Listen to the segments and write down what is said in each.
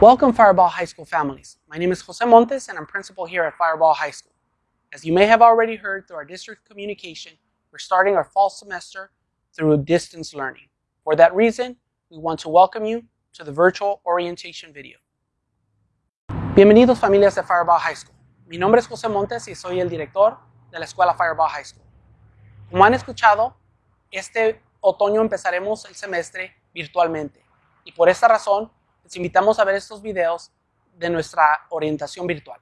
Welcome Fireball High School families. My name is Jose Montes and I'm principal here at Fireball High School. As you may have already heard through our district communication, we're starting our fall semester through distance learning. For that reason, we want to welcome you to the virtual orientation video. Bienvenidos familias de Fireball High School. Mi nombre es José Montes y soy el director de la escuela Fireball High School. Como han escuchado, este otoño empezaremos el semestre virtualmente y por esta razón les invitamos a ver estos videos de nuestra orientación virtual.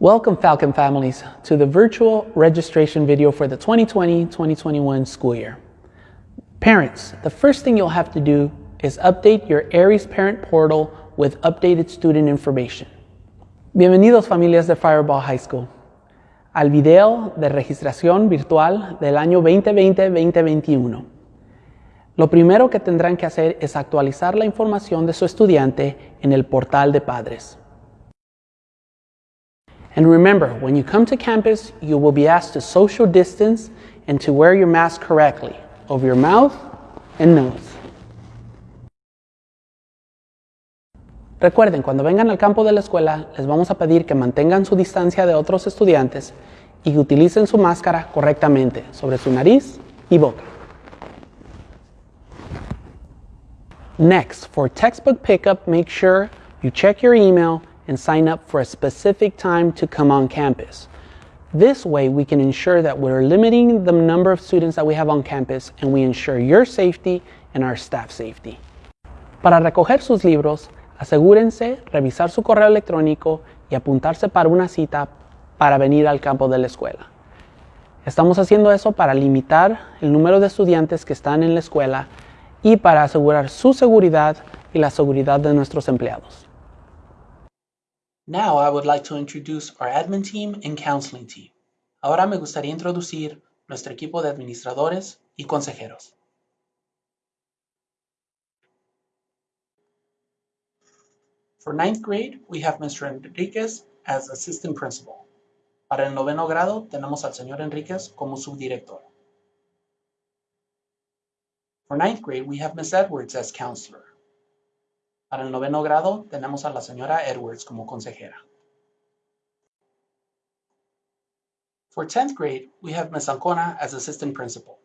Welcome Falcon families to the virtual registration video for the 2020-2021 school year. Parents, the first thing you'll have to do is update your Aries parent portal with updated student information. Bienvenidos familias de Fireball High School al video de registración virtual del año 2020-2021. Lo primero que tendrán que hacer es actualizar la información de su estudiante en el portal de padres. And remember, when you come to campus, you will be asked to social distance and to wear your mask correctly over your mouth and nose. Recuerden, cuando vengan al campo de la escuela, les vamos a pedir que mantengan su distancia de otros estudiantes y utilicen su máscara correctamente sobre su nariz y boca. Next, for textbook pickup, make sure you check your email and sign up for a specific time to come on campus. This way, we can ensure that we're limiting the number of students that we have on campus and we ensure your safety and our staff safety. Para recoger sus libros, Asegúrense revisar su correo electrónico y apuntarse para una cita para venir al campo de la escuela. Estamos haciendo eso para limitar el número de estudiantes que están en la escuela y para asegurar su seguridad y la seguridad de nuestros empleados. Now I would like to introduce our admin team and counseling team. Ahora me gustaría introducir nuestro equipo de administradores y consejeros. For ninth grade, we have Mr. Enriquez as assistant principal. Para el noveno grado, tenemos al señor Enriquez como subdirector. For ninth grade, we have Ms. Edwards as counselor. Para el noveno grado, tenemos a la señora Edwards como consejera. For 10th grade, we have Ms. Ancona as assistant principal.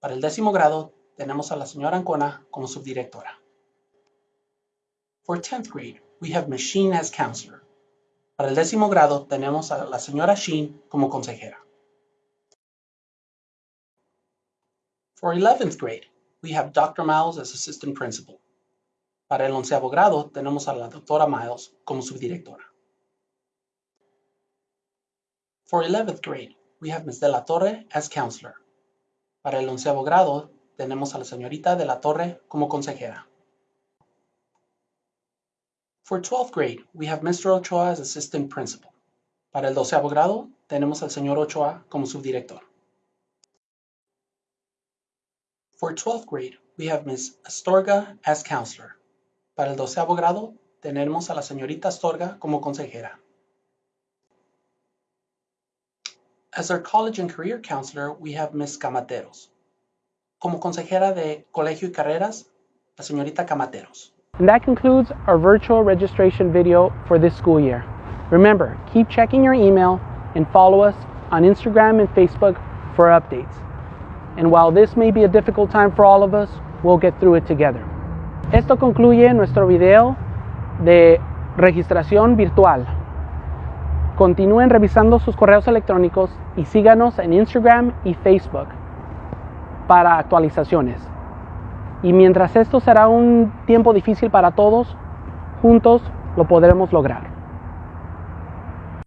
Para el décimo grado, tenemos a la señora Ancona como subdirectora. For 10th grade, we have Ms. Sheen as counselor. Para el décimo grado tenemos a la señora Sheen como consejera. For 11th grade, we have Dr. Miles as assistant principal. Para el onceavo grado tenemos a la doctora Miles como subdirectora. For 11th grade, we have Ms. De La Torre as counselor. Para el onceavo grado tenemos a la señorita De La Torre como consejera. For 12th grade, we have Mr. Ochoa as assistant principal. Para el doceavo grado, tenemos al señor Ochoa como subdirector. For 12th grade, we have Ms. Astorga as counselor. Para el doceavo grado, tenemos a la señorita Astorga como consejera. As our college and career counselor, we have Ms. Camateros. Como consejera de colegio y carreras, la señorita Camateros. And that concludes our virtual registration video for this school year. Remember, keep checking your email and follow us on Instagram and Facebook for updates. And while this may be a difficult time for all of us, we'll get through it together. Esto concluye nuestro video de registración virtual. Continúen revisando sus correos electrónicos y síganos en Instagram y Facebook para actualizaciones. Y mientras esto será un tiempo difícil para todos, juntos lo podremos lograr.